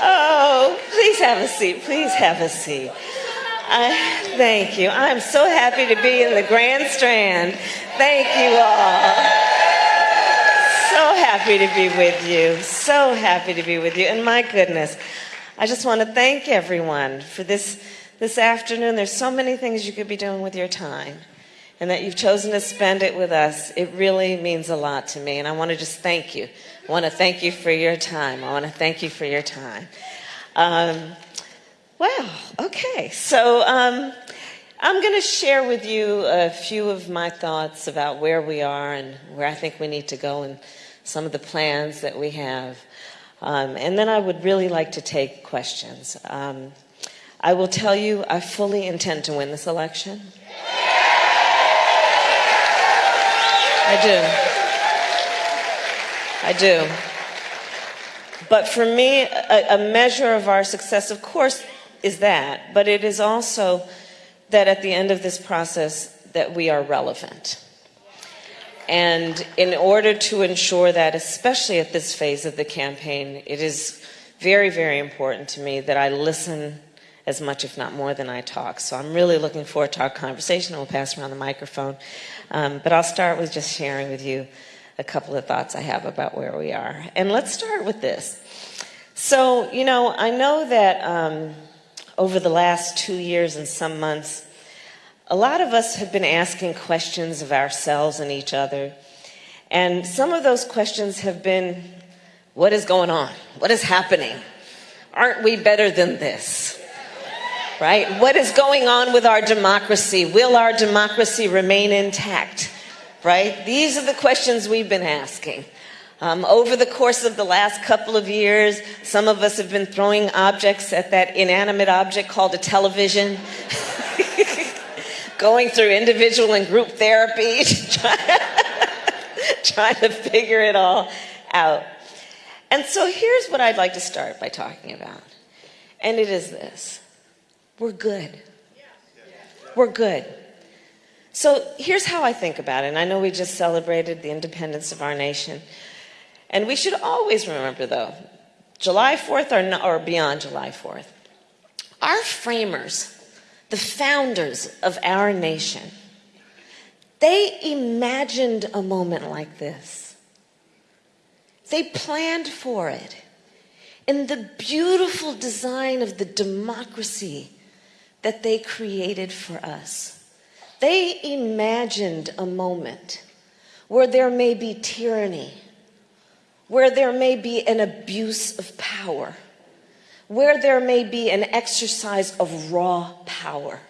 oh, please have a seat. Please have a seat. I, thank you. I'm so happy to be in the Grand Strand. Thank you all. So happy to be with you. So happy to be with you. And my goodness, I just want to thank everyone for this, this afternoon. There's so many things you could be doing with your time. And that you've chosen to spend it with us, it really means a lot to me. And I want to just thank you. I want to thank you for your time. I want to thank you for your time. Um, well, okay. So um, I'm going to share with you a few of my thoughts about where we are and where I think we need to go and some of the plans that we have. Um, and then I would really like to take questions. Um, I will tell you, I fully intend to win this election. I do. I do. But for me, a, a measure of our success, of course, is that, but it is also that at the end of this process that we are relevant. And in order to ensure that, especially at this phase of the campaign, it is very, very important to me that I listen as much, if not more, than I talk. So I'm really looking forward to our conversation. We'll pass around the microphone. Um, but I'll start with just sharing with you a couple of thoughts I have about where we are. And let's start with this. So, you know, I know that um, over the last two years and some months, a lot of us have been asking questions of ourselves and each other. And some of those questions have been, what is going on? What is happening? Aren't we better than this? Right? What is going on with our democracy? Will our democracy remain intact? Right? These are the questions we've been asking. Um, over the course of the last couple of years, some of us have been throwing objects at that inanimate object called a television, going through individual and group therapy, trying to figure it all out. And so here's what I'd like to start by talking about. And it is this we're good. We're good. So here's how I think about it. And I know we just celebrated the independence of our nation. And we should always remember, though, July 4th or, or beyond July 4th, our framers, the founders of our nation, they imagined a moment like this. They planned for it in the beautiful design of the democracy that they created for us. They imagined a moment where there may be tyranny where there may be an abuse of power, where there may be an exercise of raw power.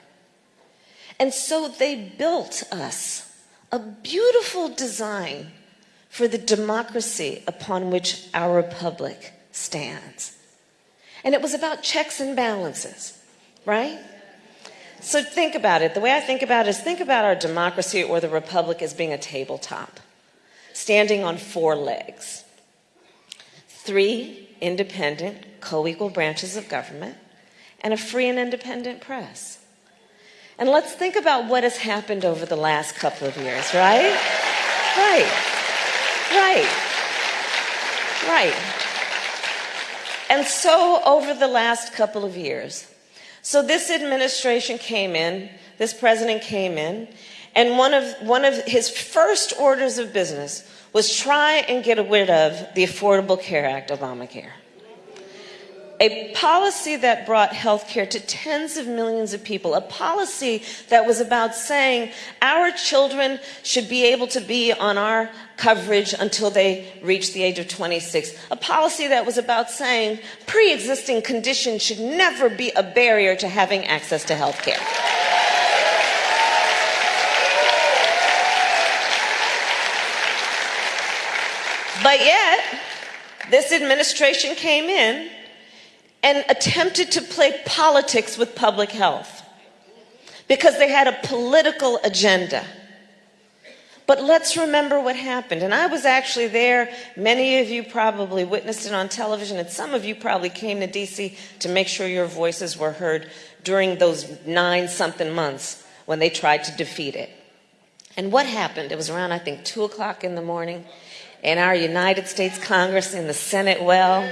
And so they built us a beautiful design for the democracy upon which our republic stands. And it was about checks and balances, right? So think about it. The way I think about it is think about our democracy or the republic as being a tabletop, standing on four legs three independent, co-equal branches of government, and a free and independent press. And let's think about what has happened over the last couple of years, right? Right. Right. Right. And so over the last couple of years, so this administration came in, this president came in, and one of, one of his first orders of business was try and get rid of the Affordable Care Act, Obamacare. A policy that brought health care to tens of millions of people, a policy that was about saying our children should be able to be on our coverage until they reach the age of 26, a policy that was about saying pre-existing conditions should never be a barrier to having access to health care. But yet, this administration came in and attempted to play politics with public health because they had a political agenda. But let's remember what happened. And I was actually there. Many of you probably witnessed it on television, and some of you probably came to DC to make sure your voices were heard during those nine something months when they tried to defeat it. And what happened? It was around, I think, 2 o'clock in the morning in our United States Congress in the Senate well,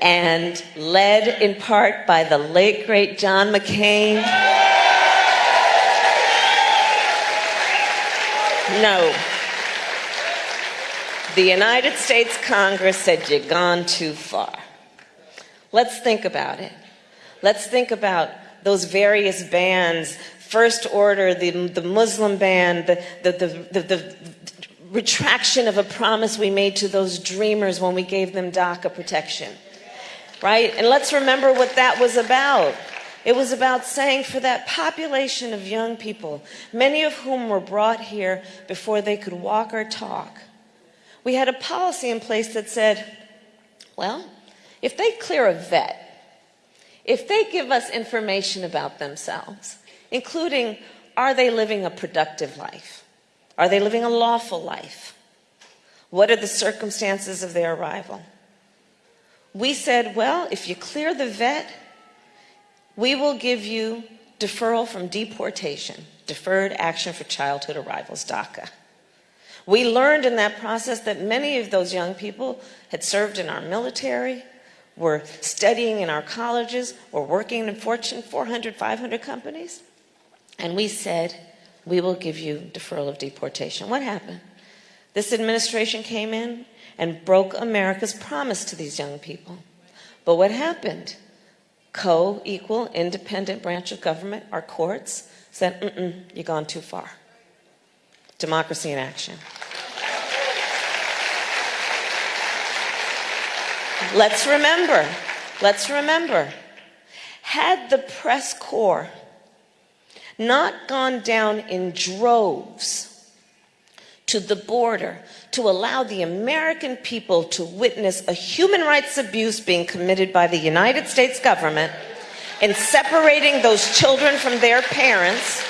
and led in part by the late, great John McCain. No. The United States Congress said, You've gone too far. Let's think about it. Let's think about those various bans First Order, the, the Muslim ban, the, the, the, the, retraction of a promise we made to those dreamers when we gave them DACA protection. Right? And let's remember what that was about. It was about saying for that population of young people, many of whom were brought here before they could walk or talk, we had a policy in place that said, well, if they clear a vet, if they give us information about themselves, including are they living a productive life? Are they living a lawful life? What are the circumstances of their arrival? We said, well, if you clear the vet, we will give you deferral from deportation, Deferred Action for Childhood Arrivals, DACA. We learned in that process that many of those young people had served in our military, were studying in our colleges, were working in Fortune 400, 500 companies. And we said, we will give you deferral of deportation. What happened? This administration came in and broke America's promise to these young people. But what happened? Co equal, independent branch of government, our courts, said, mm mm, you've gone too far. Democracy in action. Let's remember, let's remember, had the press corps not gone down in droves to the border to allow the American people to witness a human rights abuse being committed by the United States government in separating those children from their parents,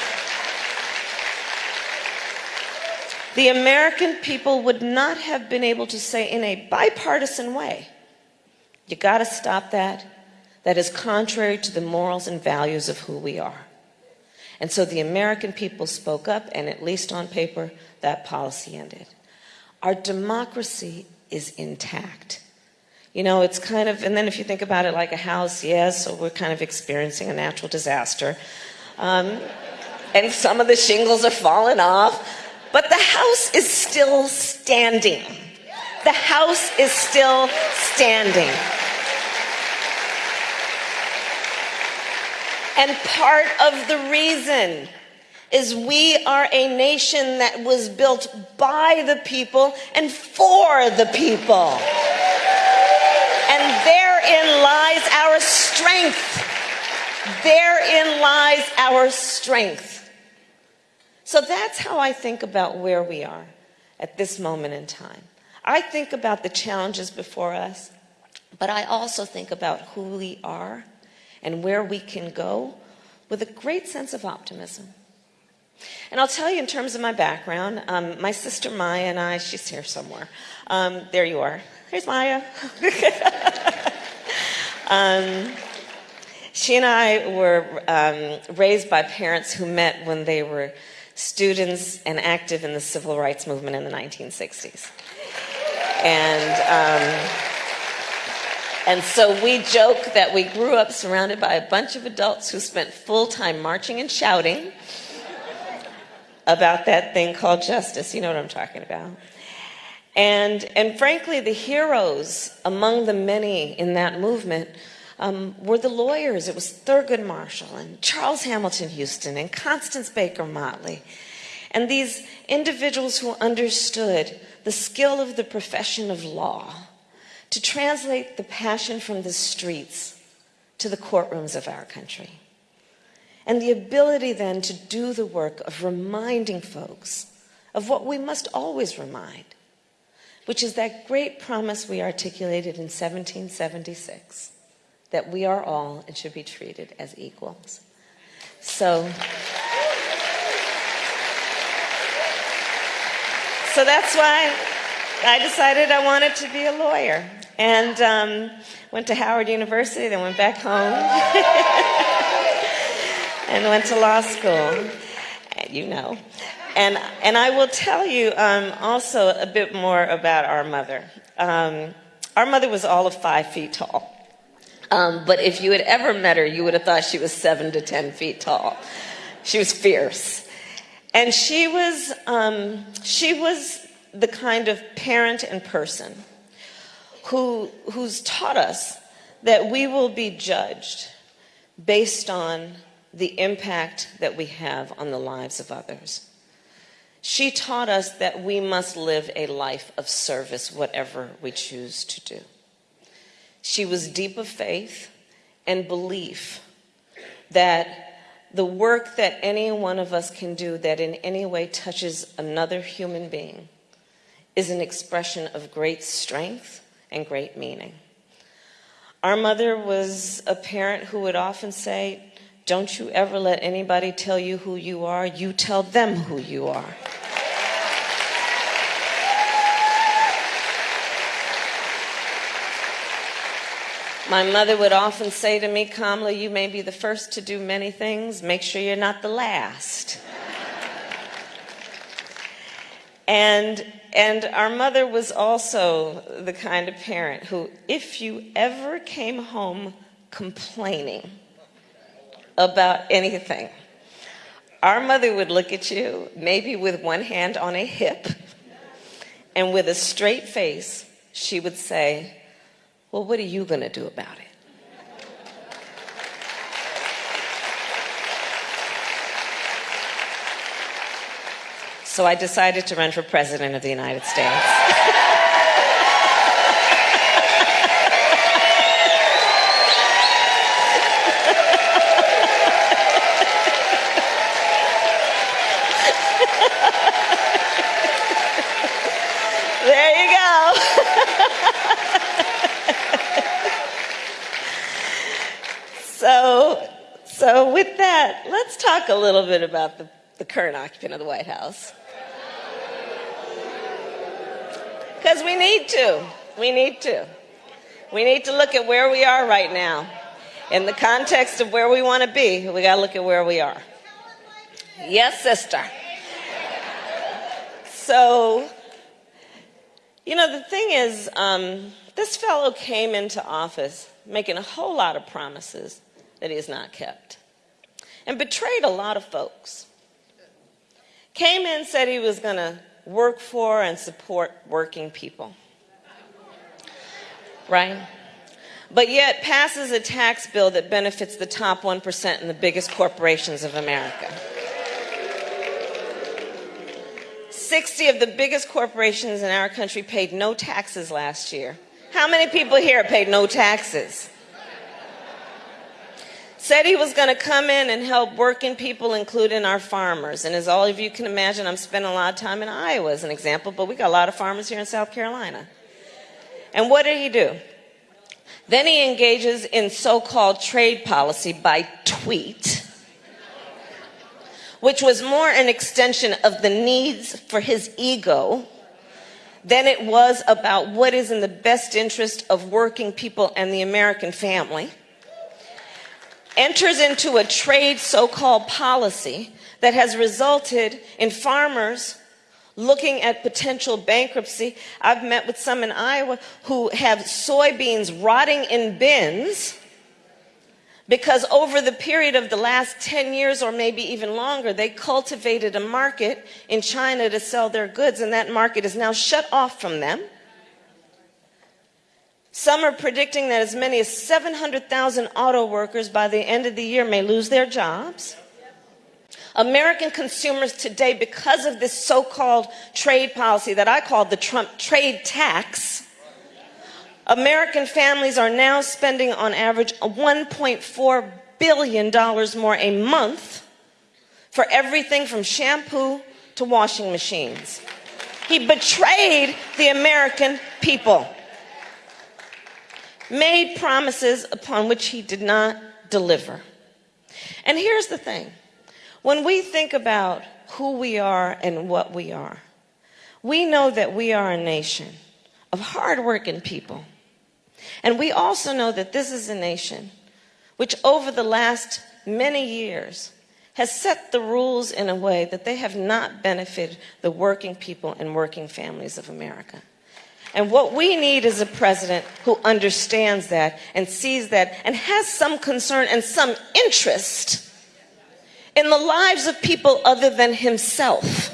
the American people would not have been able to say in a bipartisan way, you got to stop that. That is contrary to the morals and values of who we are. And so the American people spoke up, and at least on paper, that policy ended. Our democracy is intact. You know, it's kind of, and then if you think about it like a house, yes, so we're kind of experiencing a natural disaster. Um, and some of the shingles are falling off, but the house is still standing. The house is still standing. And part of the reason is we are a nation that was built by the people and for the people. And therein lies our strength. Therein lies our strength. So that's how I think about where we are at this moment in time. I think about the challenges before us, but I also think about who we are and where we can go with a great sense of optimism. And I'll tell you in terms of my background, um, my sister Maya and I, she's here somewhere. Um, there you are. Here's Maya. um, she and I were um, raised by parents who met when they were students and active in the civil rights movement in the 1960s. And um, and so we joke that we grew up surrounded by a bunch of adults who spent full time marching and shouting about that thing called justice. You know what I'm talking about. And, and frankly, the heroes among the many in that movement um, were the lawyers. It was Thurgood Marshall and Charles Hamilton Houston and Constance Baker Motley. And these individuals who understood the skill of the profession of law to translate the passion from the streets to the courtrooms of our country. And the ability then to do the work of reminding folks of what we must always remind, which is that great promise we articulated in 1776 that we are all and should be treated as equals. So, so that's why I decided I wanted to be a lawyer and um, went to Howard University, then went back home and went to law school. you know. And, and I will tell you um, also a bit more about our mother. Um, our mother was all of five feet tall. Um, but if you had ever met her, you would have thought she was seven to 10 feet tall. She was fierce. And she was, um, she was the kind of parent and person who, who's taught us that we will be judged based on the impact that we have on the lives of others. She taught us that we must live a life of service, whatever we choose to do. She was deep of faith and belief that the work that any one of us can do that in any way touches another human being is an expression of great strength and great meaning. Our mother was a parent who would often say, Don't you ever let anybody tell you who you are, you tell them who you are. My mother would often say to me, Kamala, you may be the first to do many things, make sure you're not the last. and and our mother was also the kind of parent who, if you ever came home complaining about anything, our mother would look at you, maybe with one hand on a hip, and with a straight face, she would say, Well, what are you going to do about it? So I decided to run for president of the United States. there you go. so, so with that, let's talk a little bit about the, the current occupant of the White House. Because we need to. We need to. We need to look at where we are right now. In the context of where we want to be, we got to look at where we are. Yes, sister. So, you know, the thing is, um, this fellow came into office making a whole lot of promises that he has not kept and betrayed a lot of folks. Came in, said he was going to work for and support working people. Right? But yet passes a tax bill that benefits the top 1% and the biggest corporations of America. 60 of the biggest corporations in our country paid no taxes last year. How many people here paid no taxes? Said he was going to come in and help working people, including our farmers. And as all of you can imagine, I'm spending a lot of time in Iowa as an example, but we got a lot of farmers here in South Carolina. And what did he do? Then he engages in so called trade policy by tweet, which was more an extension of the needs for his ego than it was about what is in the best interest of working people and the American family enters into a trade so-called policy that has resulted in farmers looking at potential bankruptcy. I've met with some in Iowa who have soybeans rotting in bins because over the period of the last 10 years or maybe even longer, they cultivated a market in China to sell their goods and that market is now shut off from them. Some are predicting that as many as 700,000 auto workers by the end of the year may lose their jobs. American consumers today, because of this so called trade policy that I call the Trump trade tax, American families are now spending on average $1.4 billion more a month for everything from shampoo to washing machines. He betrayed the American people made promises upon which he did not deliver. And here's the thing when we think about who we are and what we are, we know that we are a nation of hardworking people. And we also know that this is a nation which, over the last many years, has set the rules in a way that they have not benefited the working people and working families of America. And what we need is a president who understands that and sees that and has some concern and some interest in the lives of people other than himself.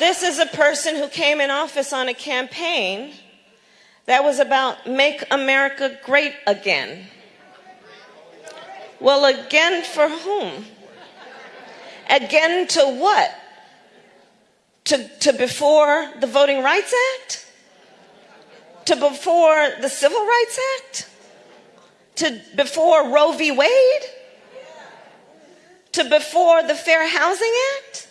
This is a person who came in office on a campaign that was about make America great again. Well, again for whom? Again to what? To, to before the Voting Rights Act? To before the Civil Rights Act? To before Roe v. Wade? To before the Fair Housing Act?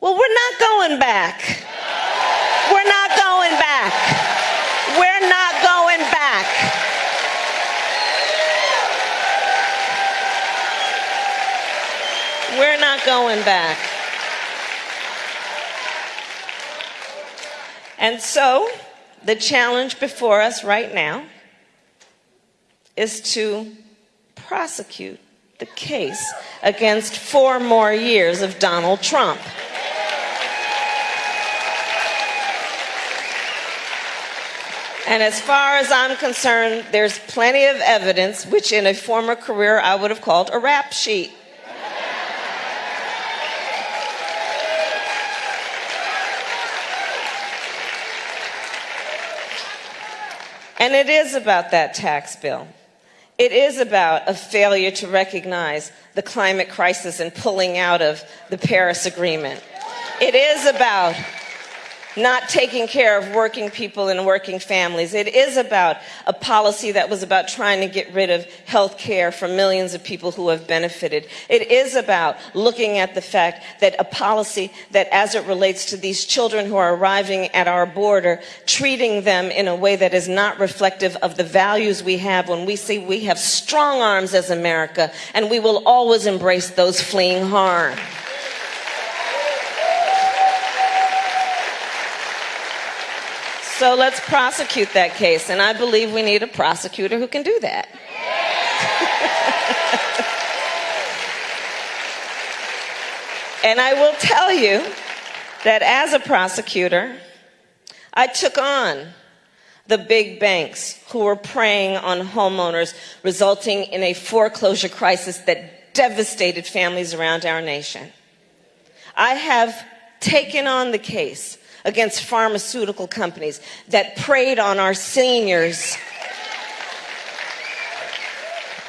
Well, we're not going back. We're not going back. We're not going back. We're going back. And so, the challenge before us right now is to prosecute the case against four more years of Donald Trump. And as far as I'm concerned, there's plenty of evidence, which in a former career I would have called a rap sheet. And it is about that tax bill. It is about a failure to recognize the climate crisis and pulling out of the Paris Agreement. It is about not taking care of working people and working families. It is about a policy that was about trying to get rid of health care for millions of people who have benefited. It is about looking at the fact that a policy that as it relates to these children who are arriving at our border, treating them in a way that is not reflective of the values we have when we say we have strong arms as America and we will always embrace those fleeing harm. So let's prosecute that case. And I believe we need a prosecutor who can do that. and I will tell you that as a prosecutor, I took on the big banks who were preying on homeowners, resulting in a foreclosure crisis that devastated families around our nation. I have taken on the case against pharmaceutical companies that preyed on our seniors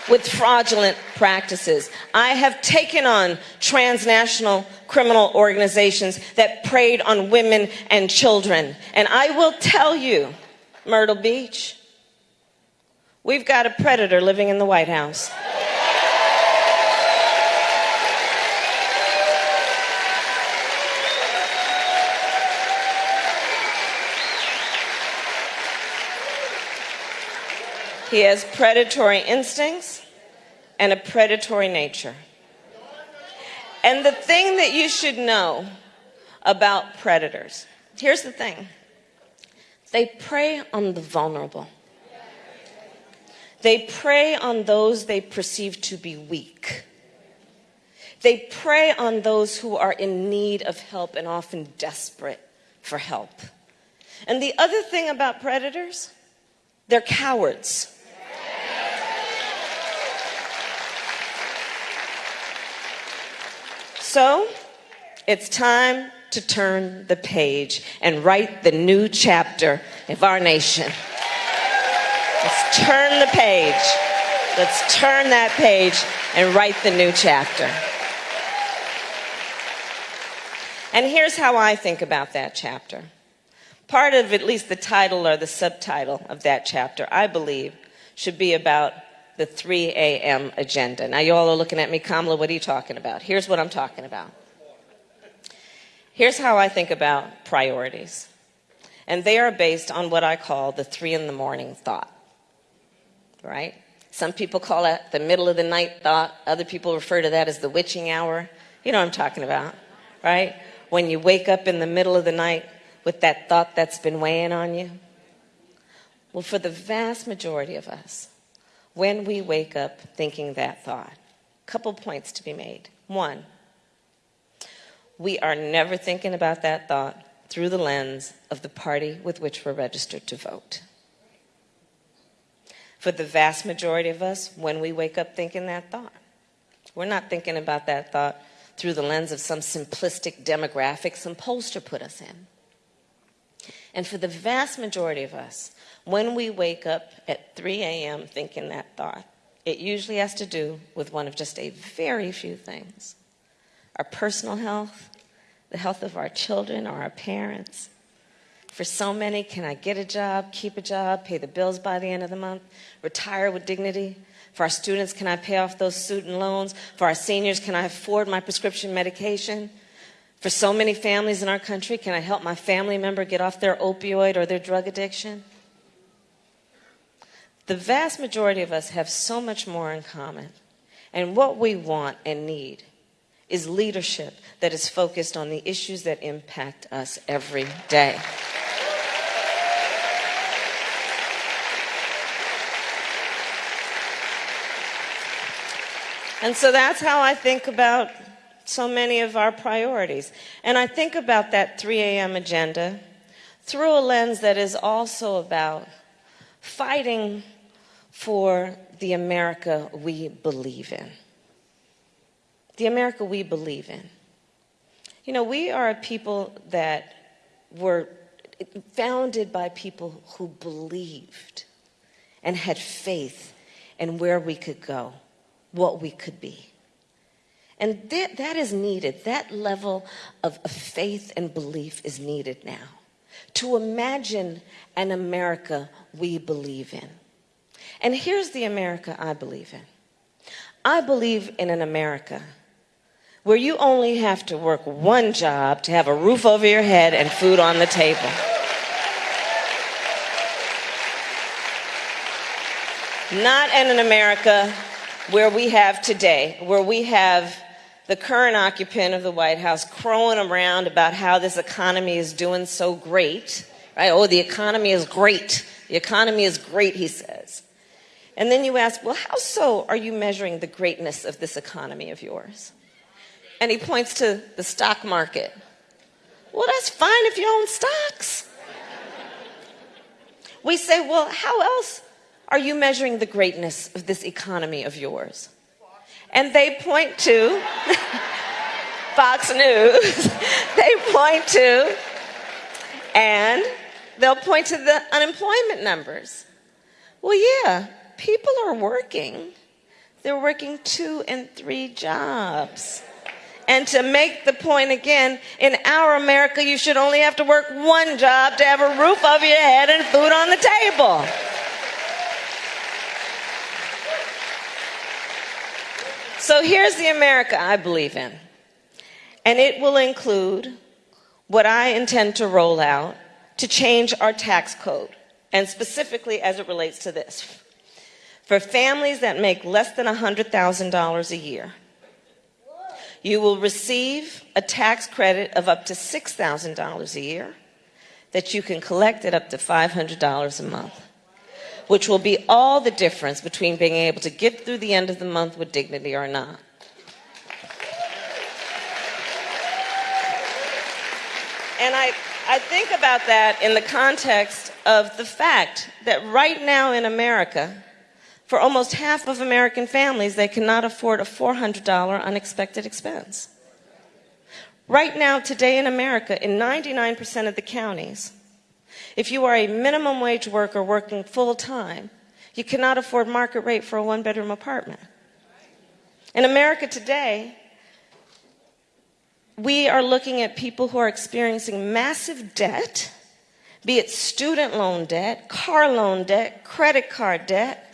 with fraudulent practices. I have taken on transnational criminal organizations that preyed on women and children. And I will tell you, Myrtle Beach, we've got a predator living in the White House. He has predatory instincts and a predatory nature. And the thing that you should know about predators here's the thing they prey on the vulnerable, they prey on those they perceive to be weak. They prey on those who are in need of help and often desperate for help. And the other thing about predators, they're cowards. So it's time to turn the page and write the new chapter of our nation. Let's turn the page. Let's turn that page and write the new chapter. And here's how I think about that chapter. Part of at least the title or the subtitle of that chapter, I believe, should be about the 3 a.m. agenda. Now, you all are looking at me, Kamala, what are you talking about? Here's what I'm talking about. Here's how I think about priorities. And they are based on what I call the three in the morning thought. Right? Some people call it the middle of the night thought. Other people refer to that as the witching hour. You know what I'm talking about, right? When you wake up in the middle of the night with that thought that's been weighing on you? Well, for the vast majority of us, when we wake up thinking that thought, a couple points to be made. One, we are never thinking about that thought through the lens of the party with which we're registered to vote. For the vast majority of us, when we wake up thinking that thought, we're not thinking about that thought through the lens of some simplistic demographic some pollster put us in. And for the vast majority of us, when we wake up at 3 a.m. thinking that thought, it usually has to do with one of just a very few things our personal health, the health of our children or our parents. For so many, can I get a job, keep a job, pay the bills by the end of the month, retire with dignity? For our students, can I pay off those student loans? For our seniors, can I afford my prescription medication? For so many families in our country, can I help my family member get off their opioid or their drug addiction? The vast majority of us have so much more in common. And what we want and need is leadership that is focused on the issues that impact us every day. And so that's how I think about so many of our priorities. And I think about that 3 a.m. agenda through a lens that is also about fighting for the America we believe in. The America we believe in. You know, we are a people that were founded by people who believed and had faith in where we could go, what we could be. And that, that is needed. That level of, of faith and belief is needed now to imagine an America we believe in. And here's the America I believe in I believe in an America where you only have to work one job to have a roof over your head and food on the table. Not in an America where we have today, where we have the current occupant of the White House crowing around about how this economy is doing so great, right? Oh, the economy is great. The economy is great, he says. And then you ask, well, how so are you measuring the greatness of this economy of yours? And he points to the stock market. Well, that's fine if you own stocks. We say, well, how else are you measuring the greatness of this economy of yours? And they point to Fox News. they point to, and they'll point to the unemployment numbers. Well, yeah, people are working. They're working two and three jobs. And to make the point again, in our America, you should only have to work one job to have a roof over your head and food on the table. So here's the America I believe in. And it will include what I intend to roll out to change our tax code, and specifically as it relates to this. For families that make less than $100,000 a year, you will receive a tax credit of up to $6,000 a year that you can collect at up to $500 a month, which will be all the difference between being able to get through the end of the month with dignity or not. And I, I think about that in the context of the fact that right now in America, for almost half of American families, they cannot afford a $400 unexpected expense. Right now, today in America, in 99% of the counties, if you are a minimum wage worker working full time, you cannot afford market rate for a one bedroom apartment. In America today, we are looking at people who are experiencing massive debt, be it student loan debt, car loan debt, credit card debt,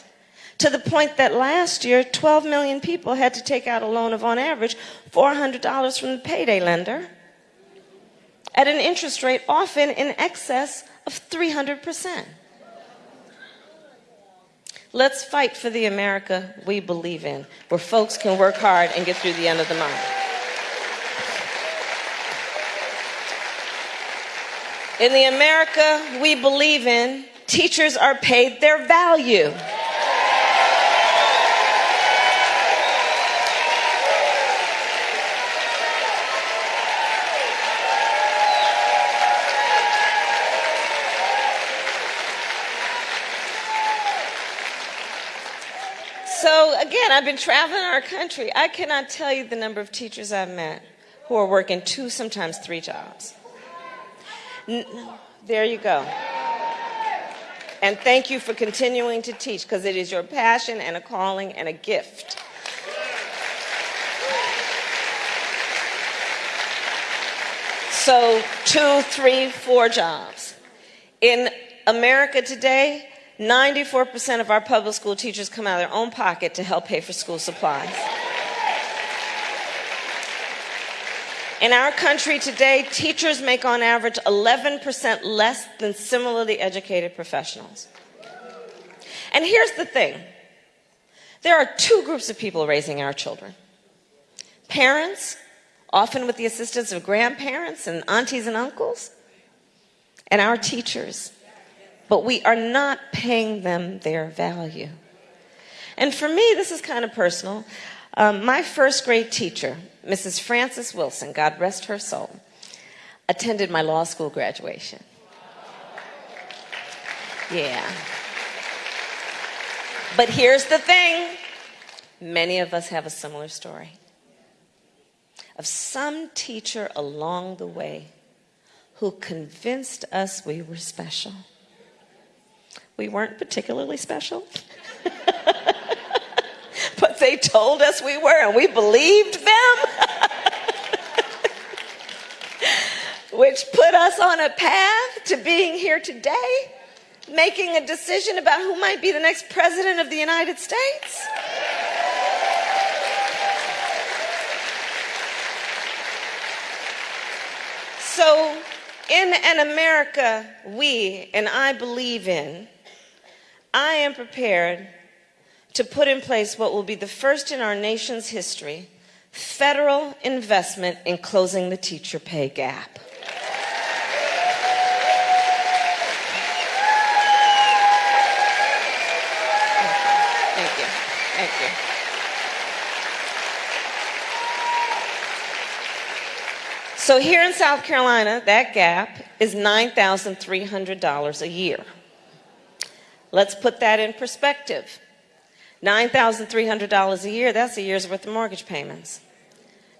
to the point that last year 12 million people had to take out a loan of on average $400 from the payday lender at an interest rate often in excess of 300%. Let's fight for the America we believe in, where folks can work hard and get through the end of the month. In the America we believe in, teachers are paid their value. So, again, I've been traveling our country. I cannot tell you the number of teachers I've met who are working two, sometimes three jobs. There you go. And thank you for continuing to teach because it is your passion and a calling and a gift. So, two, three, four jobs. In America today, 94% of our public school teachers come out of their own pocket to help pay for school supplies. In our country today, teachers make on average 11% less than similarly educated professionals. And here's the thing there are two groups of people raising our children parents, often with the assistance of grandparents and aunties and uncles, and our teachers. But we are not paying them their value. And for me, this is kind of personal. Um, my first grade teacher, Mrs. Frances Wilson, God rest her soul, attended my law school graduation. Yeah. But here's the thing many of us have a similar story of some teacher along the way who convinced us we were special. We weren't particularly special. but they told us we were, and we believed them. Which put us on a path to being here today, making a decision about who might be the next president of the United States. So, in an America we and I believe in, I am prepared to put in place what will be the first in our nation's history federal investment in closing the teacher pay gap. Thank you. Thank you. So here in South Carolina, that gap is $9,300 a year. Let's put that in perspective. $9,300 a year, that's a year's worth of mortgage payments.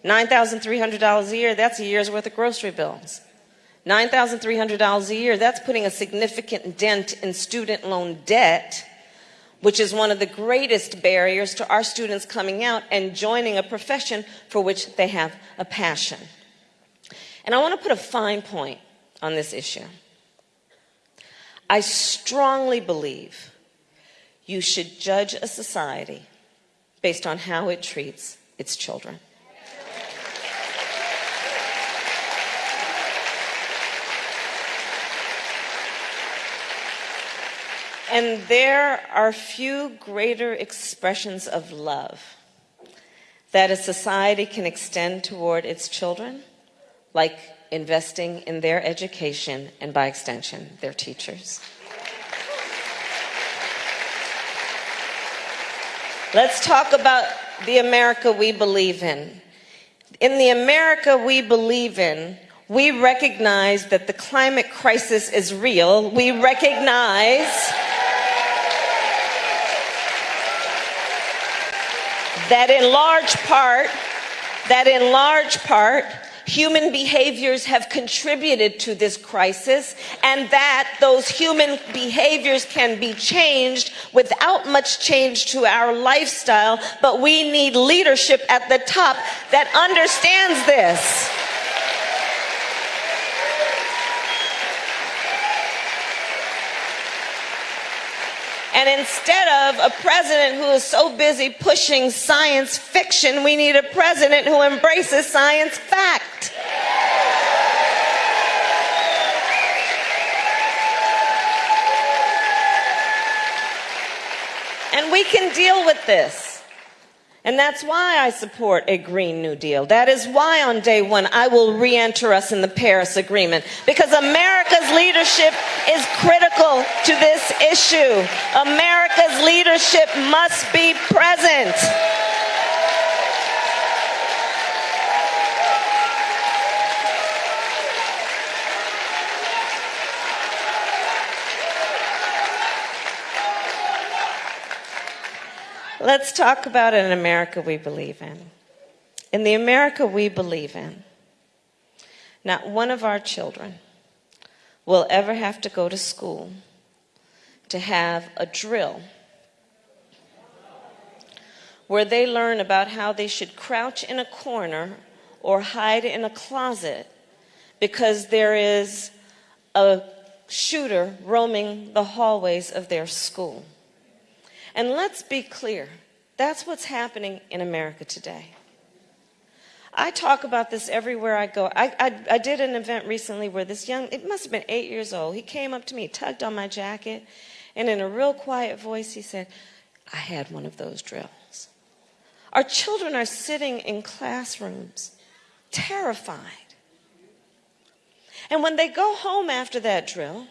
$9,300 a year, that's a year's worth of grocery bills. $9,300 a year, that's putting a significant dent in student loan debt, which is one of the greatest barriers to our students coming out and joining a profession for which they have a passion. And I want to put a fine point on this issue. I strongly believe you should judge a society based on how it treats its children. And there are few greater expressions of love that a society can extend toward its children, like investing in their education and, by extension, their teachers. Let's talk about the America we believe in. In the America we believe in, we recognize that the climate crisis is real. We recognize that in large part, that in large part, human behaviors have contributed to this crisis and that those human behaviors can be changed without much change to our lifestyle, but we need leadership at the top that understands this. And instead of a president who is so busy pushing science fiction, we need a president who embraces science fact. And we can deal with this. And that's why I support a Green New Deal. That is why on day one I will re enter us in the Paris Agreement because America's leadership is critical to this issue. America's leadership must be present. Let's talk about an America we believe in. In the America we believe in, not one of our children will ever have to go to school to have a drill where they learn about how they should crouch in a corner or hide in a closet because there is a shooter roaming the hallways of their school. And let's be clear that's what's happening in America today. I talk about this everywhere I go. I, I, I, did an event recently where this young, it must have been eight years old, he came up to me, tugged on my jacket, and in a real quiet voice, he said, I had one of those drills. Our children are sitting in classrooms, terrified. And when they go home after that drill,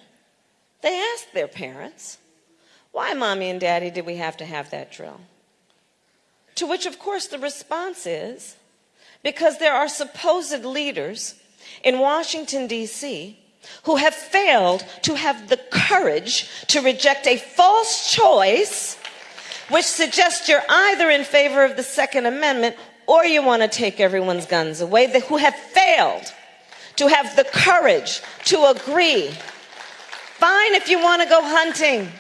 they ask their parents, why, mommy and daddy, did we have to have that drill? To which, of course, the response is because there are supposed leaders in Washington, D.C., who have failed to have the courage to reject a false choice which suggests you're either in favor of the Second Amendment or you want to take everyone's guns away, who have failed to have the courage to agree. Fine if you want to go hunting.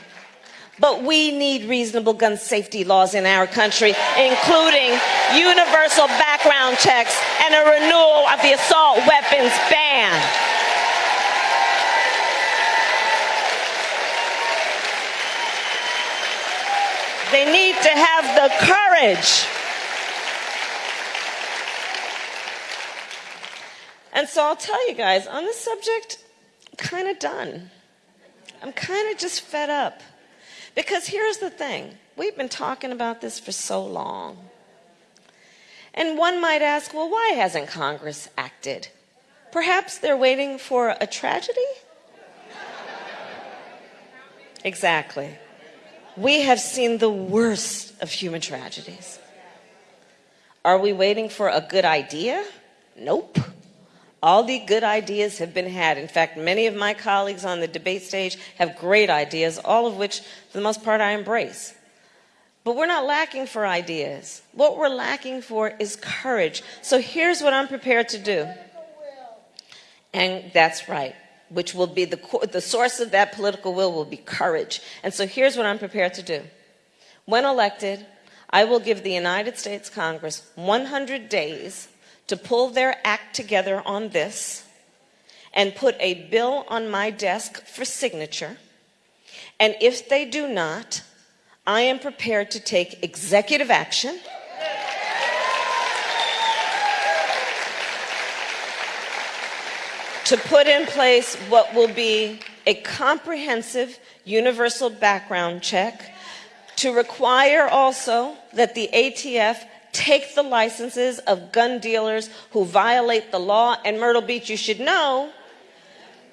But we need reasonable gun safety laws in our country, including universal background checks and a renewal of the assault weapons ban. They need to have the courage. And so I'll tell you guys on this subject, kind of done. I'm kind of just fed up. Because here's the thing we've been talking about this for so long. And one might ask, well, why hasn't Congress acted? Perhaps they're waiting for a tragedy? exactly. We have seen the worst of human tragedies. Are we waiting for a good idea? Nope. All the good ideas have been had. In fact, many of my colleagues on the debate stage have great ideas, all of which, for the most part, I embrace. But we're not lacking for ideas. What we're lacking for is courage. So here's what I'm prepared to do. And that's right, which will be the, the source of that political will will be courage. And so here's what I'm prepared to do. When elected, I will give the United States Congress 100 days to pull their act together on this and put a bill on my desk for signature. And if they do not, I am prepared to take executive action. to put in place what will be a comprehensive universal background check, to require also that the ATF take the licenses of gun dealers who violate the law. And Myrtle Beach, you should know,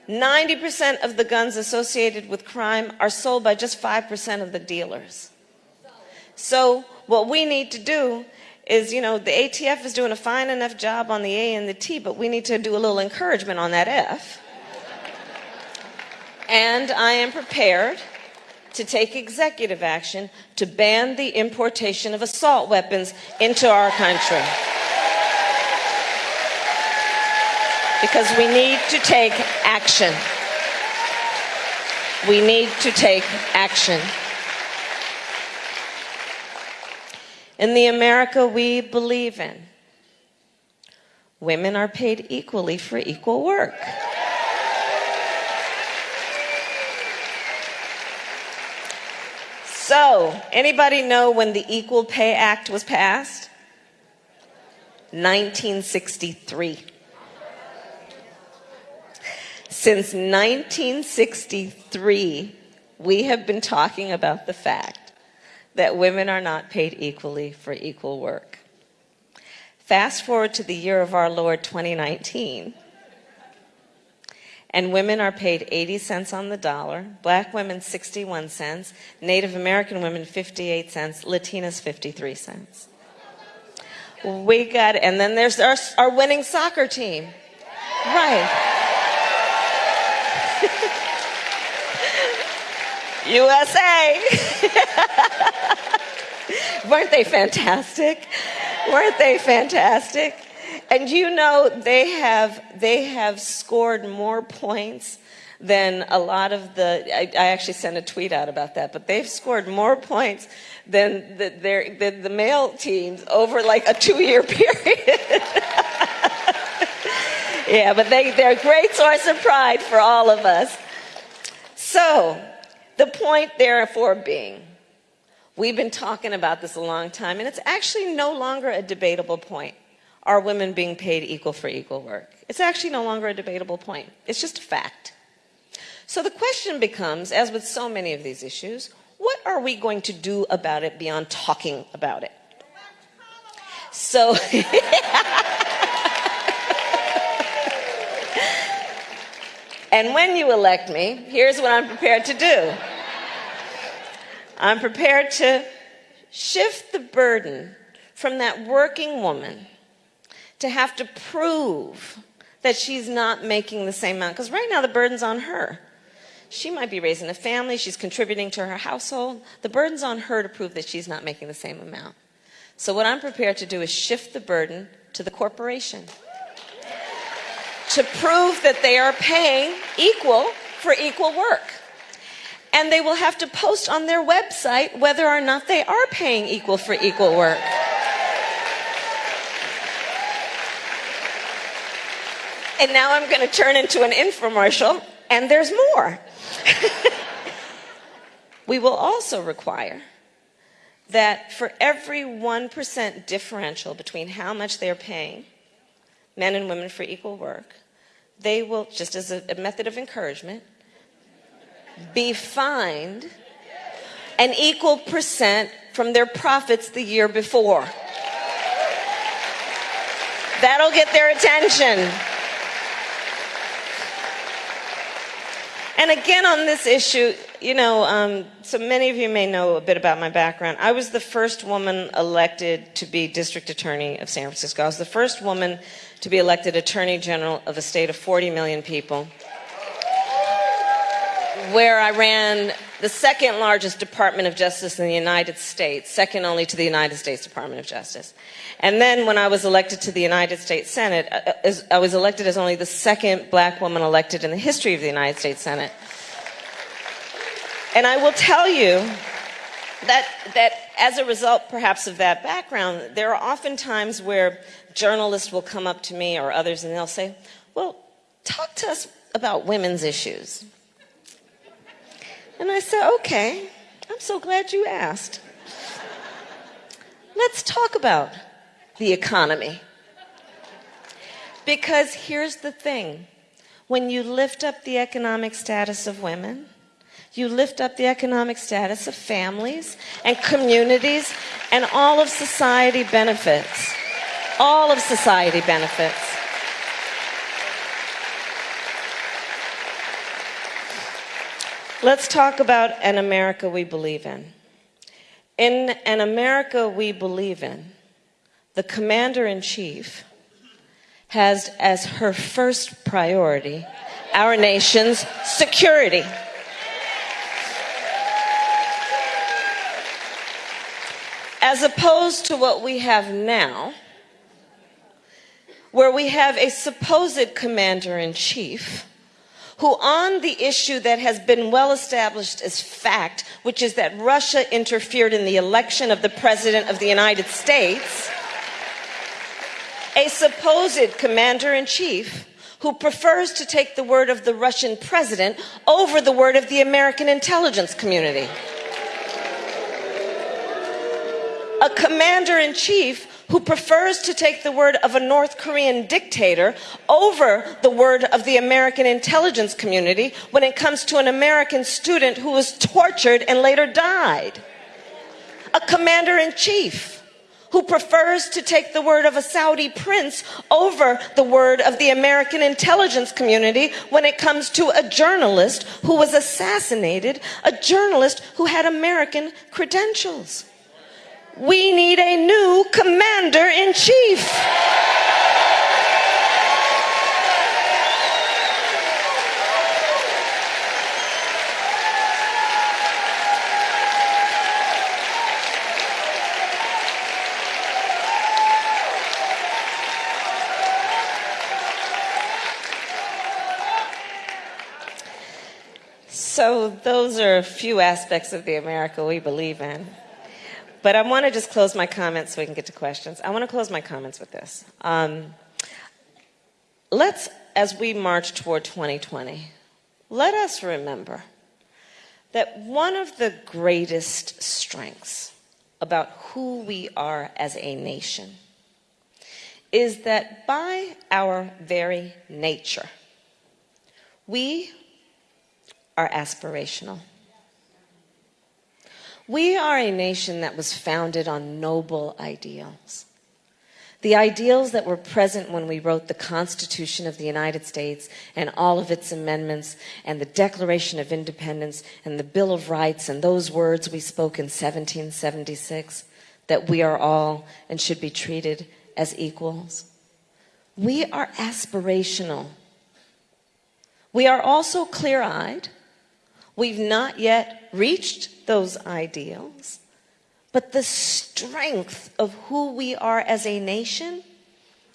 90% of the guns associated with crime are sold by just 5% of the dealers. So what we need to do is, you know, the ATF is doing a fine enough job on the A and the T, but we need to do a little encouragement on that F. And I am prepared to take executive action to ban the importation of assault weapons into our country. Because we need to take action. We need to take action. In the America we believe in, women are paid equally for equal work. So, anybody know when the Equal Pay Act was passed? 1963. Since 1963, we have been talking about the fact that women are not paid equally for equal work. Fast forward to the year of our Lord 2019, and women are paid 80 cents on the dollar, black women 61 cents, Native American women 58 cents, Latinas 53 cents. We got, and then there's our, our winning soccer team. Right. USA. Weren't they fantastic? Weren't they fantastic? And you know they have they have scored more points than a lot of the I, I actually sent a tweet out about that, but they've scored more points than the, their, than the male teams over like a two-year period. yeah, but they, they're a great source of pride for all of us. So, the point, therefore, being, we've been talking about this a long time, and it's actually no longer a debatable point. Are women being paid equal for equal work? It's actually no longer a debatable point. It's just a fact. So the question becomes, as with so many of these issues, what are we going to do about it beyond talking about it? So, And when you elect me, here's what I'm prepared to do I'm prepared to shift the burden from that working woman to have to prove that she's not making the same amount. Because right now the burden's on her. She might be raising a family, she's contributing to her household. The burden's on her to prove that she's not making the same amount. So, what I'm prepared to do is shift the burden to the corporation to prove that they are paying equal for equal work. And they will have to post on their website whether or not they are paying equal for equal work. And now I'm going to turn into an infomercial, and there's more. we will also require that for every 1% differential between how much they're paying men and women for equal work, they will, just as a, a method of encouragement, be fined an equal percent from their profits the year before. That'll get their attention. And again, on this issue, you know, um, so many of you may know a bit about my background. I was the first woman elected to be district attorney of San Francisco. I was the first woman to be elected attorney general of a state of 40 million people, where I ran the second largest Department of Justice in the United States, second only to the United States Department of Justice. And then when I was elected to the United States Senate, uh, uh, I was elected as only the second black woman elected in the history of the United States Senate. And I will tell you that, that as a result, perhaps, of that background, there are often times where journalists will come up to me or others and they'll say, Well, talk to us about women's issues. And I said, Okay, I'm so glad you asked. Let's talk about the economy. Because here's the thing when you lift up the economic status of women, you lift up the economic status of families and communities, and all of society benefits. All of society benefits. Let's talk about an America we believe in. In an America we believe in, the commander in chief has as her first priority our nation's security. as opposed to what we have now, where we have a supposed commander in chief who, on the issue that has been well established as fact, which is that Russia interfered in the election of the President of the United States, a supposed commander in chief who prefers to take the word of the Russian president over the word of the American intelligence community. a commander in chief who prefers to take the word of a North Korean dictator over the word of the American intelligence community when it comes to an American student who was tortured and later died. a commander in chief who prefers to take the word of a Saudi prince over the word of the American intelligence community when it comes to a journalist who was assassinated, a journalist who had American credentials. We need a new commander in chief. So, those are a few aspects of the America we believe in. But I want to just close my comments so we can get to questions. I want to close my comments with this. Um, let's, as we march toward 2020, let us remember that one of the greatest strengths about who we are as a nation is that by our very nature, we are aspirational. We are a nation that was founded on noble ideals. The ideals that were present when we wrote the Constitution of the United States and all of its amendments and the Declaration of Independence and the Bill of Rights and those words we spoke in 1776 that we are all and should be treated as equals. We are aspirational. We are also clear eyed. We've not yet reached those ideals, but the strength of who we are as a nation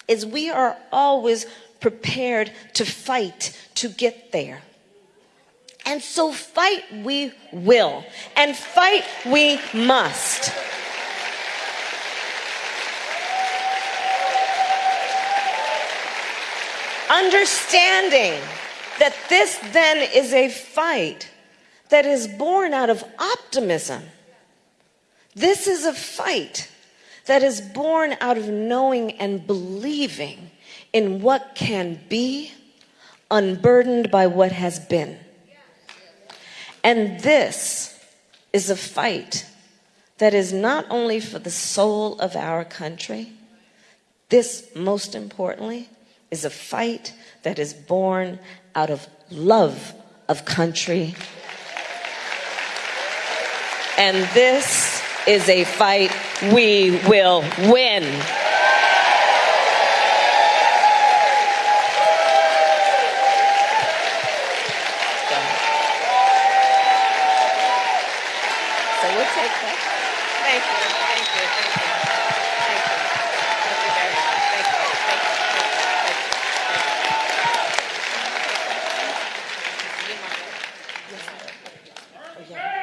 is we are always prepared to fight to get there. And so fight we will, and fight we must. Understanding that this then is a fight that is born out of optimism. This is a fight that is born out of knowing and believing in what can be, unburdened by what has been. And this is a fight that is not only for the soul of our country, this, most importantly, is a fight that is born out of love of country and this is a fight we will win. So we'll take that. Thank you. Thank you. Thank you. Thank you. Thank you very much. Thank you. Thank you. Thank you. Thank you. Thank you. Oh, yeah.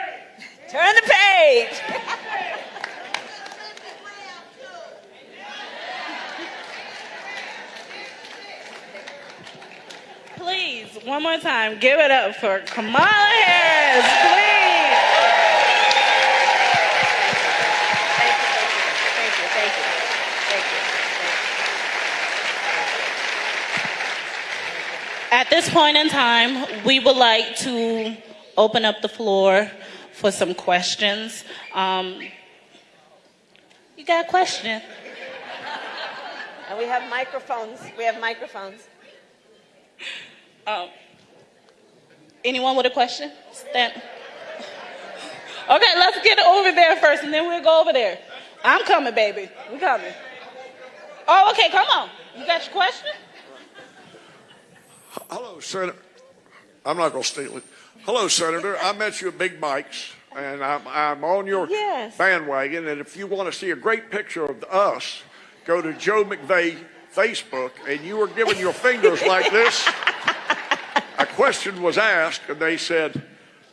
Turn the page. Please, one more time, give it up for Kamala Harris, please. Thank you, thank you, thank you, thank you. At this point in time, we would like to open up the floor for some questions. Um, you got a question? And we have microphones. We have microphones. Um, anyone with a question? Stand. Okay, let's get over there first, and then we'll go over there. I'm coming, baby. We coming. Oh, okay. Come on. You got your question? Hello, Senator. I'm not going to steal it. Hello, Senator. I met you at Big Mike's, and I'm, I'm on your Yes. bandwagon. And if you want to see a great picture of us, go to Joe McVeigh Facebook, and you were giving your fingers like this. Question was asked, and they said,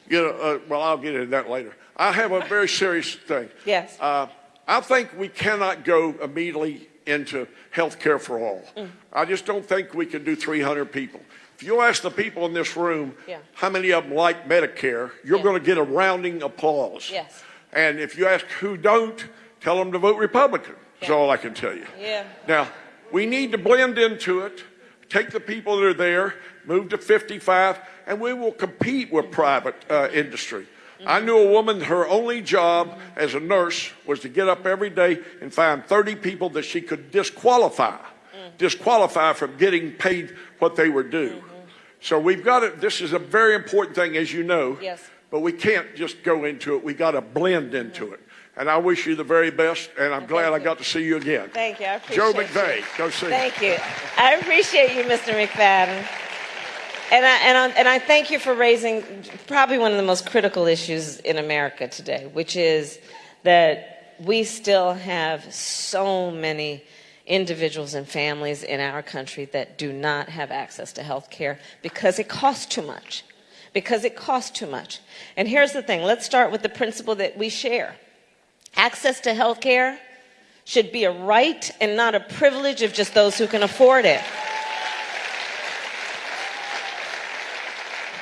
you know, uh, well, I'll get into that later. I have a very serious thing. Yes. Uh, I think we cannot go immediately into health care for all. Mm. I just don't think we can do 300 people. If you ask the people in this room Yeah. how many of them like Medicare, you're Yeah. going to get a rounding applause. Yes. And if you ask who don't, tell them to vote Republican. That's Yeah. all I can tell you. Yeah. Now, we need to blend into it, take the people that are there, move to 55, and we will compete with private uh, industry. I knew a woman, her only job as a nurse was to get up every day and find 30 people that she could disqualify, disqualify from getting paid what they were due. So we've got it. This is a very important thing, as you know. Yes. But we can't just go into it. We got to blend into it. And I wish you the very best, and I'm glad I got to see you again. Thank you. I appreciate Joe you. McVeigh, go see. Thank you. I appreciate you, Mr. McFadden. And I, and, I, and I thank you for raising probably one of the most critical issues in America today, which is that we still have so many individuals and families in our country that do not have access to health care because it costs too much. Because it costs too much. And here's the thing let's start with the principle that we share access to health care should be a right and not a privilege of just those who can afford it.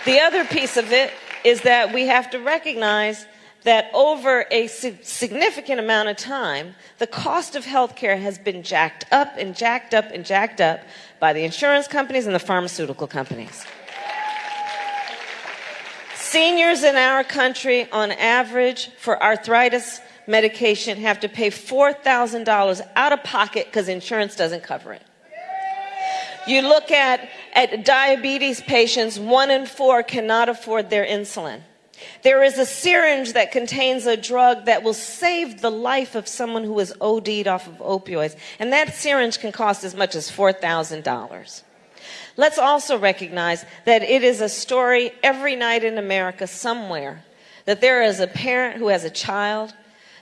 The other piece of it is that we have to recognize that over a significant amount of time, the cost of healthcare has been jacked up and jacked up and jacked up by the insurance companies and the pharmaceutical companies. Seniors in our country, on average, for arthritis medication, have to pay $4,000 out of pocket because insurance doesn't cover it. You look at, at diabetes patients, one in four cannot afford their insulin. There is a syringe that contains a drug that will save the life of someone who is OD'd off of opioids, and that syringe can cost as much as $4,000. Let's also recognize that it is a story every night in America somewhere that there is a parent who has a child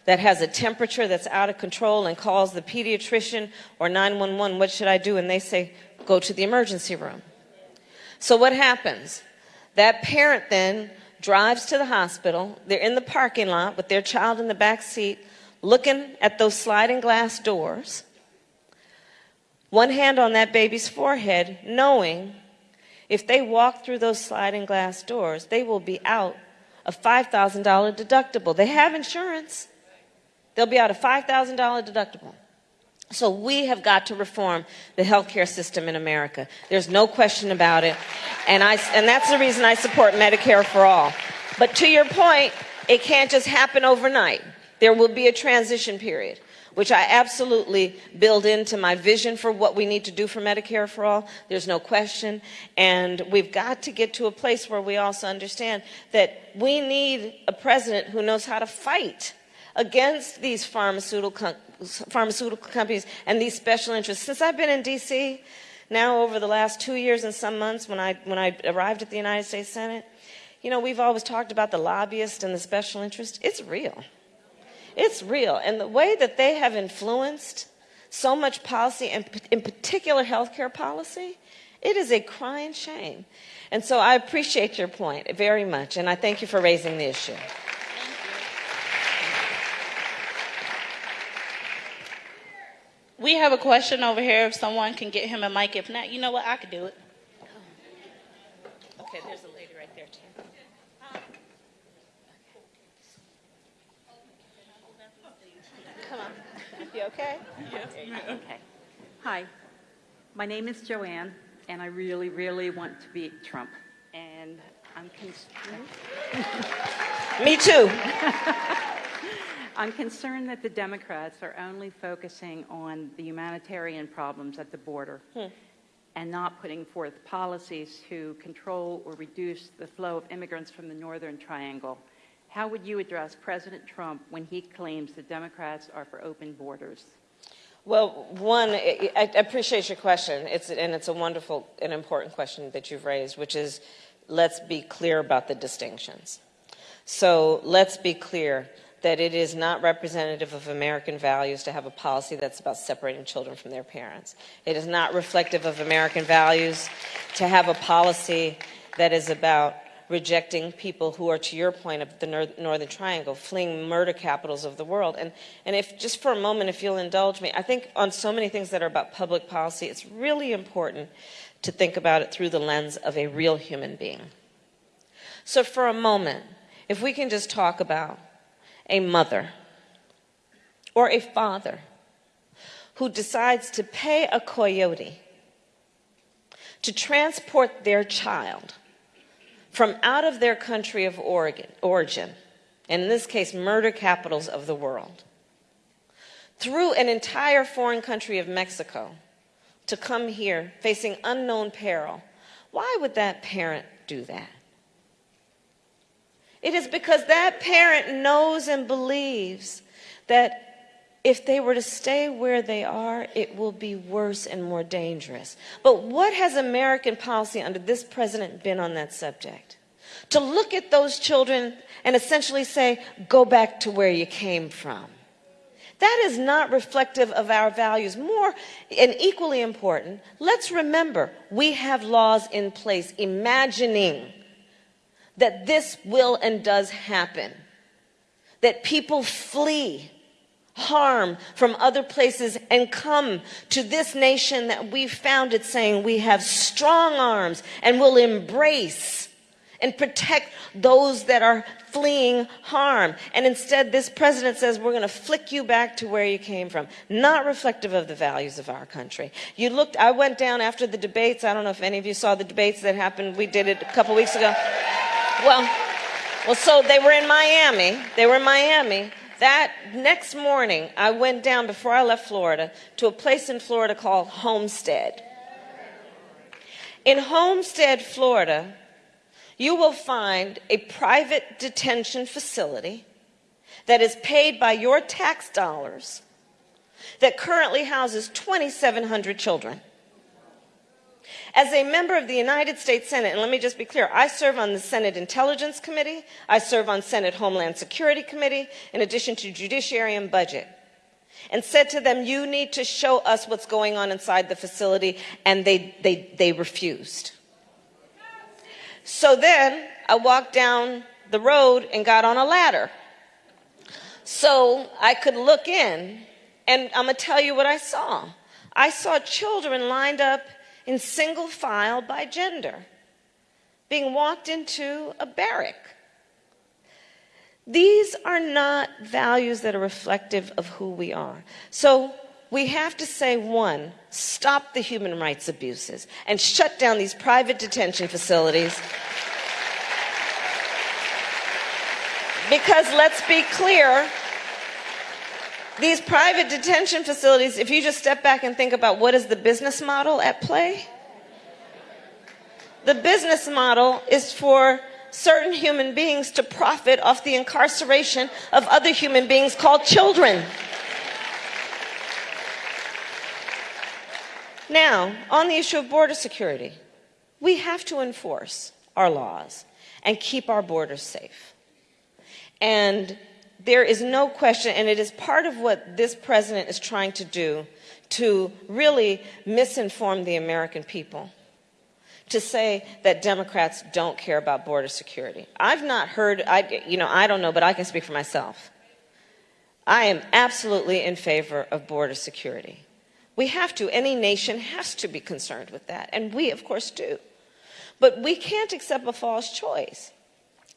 that has a temperature that's out of control and calls the pediatrician or 911, what should I do? And they say, go to the emergency room. So what happens? That parent then drives to the hospital. They're in the parking lot with their child in the back seat, looking at those sliding glass doors, one hand on that baby's forehead, knowing if they walk through those sliding glass doors, they will be out a $5,000 deductible. They have insurance. They'll be out a $5,000 deductible. So we have got to reform the healthcare system in America. There's no question about it. And, I, and that's the reason I support Medicare for all. But to your point, it can't just happen overnight. There will be a transition period, which I absolutely build into my vision for what we need to do for Medicare for all. There's no question. And we've got to get to a place where we also understand that we need a president who knows how to fight against these pharmaceutical, pharmaceutical companies and these special interests. Since I've been in D.C., now over the last two years and some months when I, when I arrived at the United States Senate, you know, we've always talked about the lobbyist and the special interest. It's real. It's real. And the way that they have influenced so much policy, and in particular healthcare policy, it is a crying shame. And so I appreciate your point very much, and I thank you for raising the issue. We have a question over here. If someone can get him a mic, if not, you know what? I could do it. Okay, there's a lady right there, too. Come on. You okay? Yes. Okay. Hi, my name is Joanne, and I really, really want to beat Trump. And I'm, con- Me too. I'm concerned that the Democrats are only focusing on the humanitarian problems at the border hmm. and not putting forth policies to control or reduce the flow of immigrants from the Northern Triangle. How would you address President Trump when he claims the Democrats are for open borders? Well, one, I I appreciate your question. It's, and it's a wonderful and important question that you've raised, which is let's be clear about the distinctions. So let's be clear that it is not representative of American values to have a policy that's about separating children from their parents. It is not reflective of American values to have a policy that is about rejecting people who are, to your point, of the Northern Triangle, fleeing murder capitals of the world. And, and if, just for a moment, if you'll indulge me, I think on so many things that are about public policy, it's really important to think about it through the lens of a real human being. So, for a moment, if we can just talk about a mother or a father who decides to pay a coyote to transport their child from out of their country of origin, and in this case, murder capitals of the world, through an entire foreign country of Mexico to come here facing unknown peril, why would that parent do that? It is because that parent knows and believes that if they were to stay where they are, it will be worse and more dangerous. But what has American policy under this president been on that subject? To look at those children and essentially say, go back to where you came from. That is not reflective of our values. More and equally important, let's remember we have laws in place imagining that this will and does happen, that people flee harm from other places and come to this nation that we founded saying we have strong arms and will embrace and protect those that are fleeing harm. And instead, this president says we're going to flick you back to where you came from. Not reflective of the values of our country. You looked, I went down after the debates. I don't know if any of you saw the debates that happened. We did it a couple weeks ago. Well, well, so they were in Miami. They were in Miami. That next morning, I went down before I left Florida to a place in Florida called Homestead. In Homestead, Florida, you will find a private detention facility that is paid by your tax dollars that currently houses 2,700 children. As a member of the United States Senate, and let me just be clear, I serve on the Senate Intelligence Committee, I serve on Senate Homeland Security Committee, in addition to Judiciary and Budget, and said to them, you need to show us what's going on inside the facility, and they, they, they refused. So then I walked down the road and got on a ladder so I could look in, and I'm going to tell you what I saw. I saw children lined up in single file by gender, being walked into a barrack. These are not values that are reflective of who we are. So we have to say, one, stop the human rights abuses and shut down these private detention facilities. Because let's be clear, these private detention facilities, if you just step back and think about what is the business model at play, the business model is for certain human beings to profit off the incarceration of other human beings called children. Now, on the issue of border security, we have to enforce our laws and keep our borders safe. And there is no question, and it is part of what this president is trying to do to really misinform the American people to say that Democrats don't care about border security. I've not heard, I, you know, I don't know, but I can speak for myself. I am absolutely in favor of border security. We have to, any nation has to be concerned with that, and we, of course, do. But we can't accept a false choice.